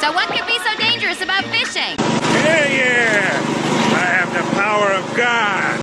So what could be so dangerous about fishing? Yeah, yeah! I have the power of God!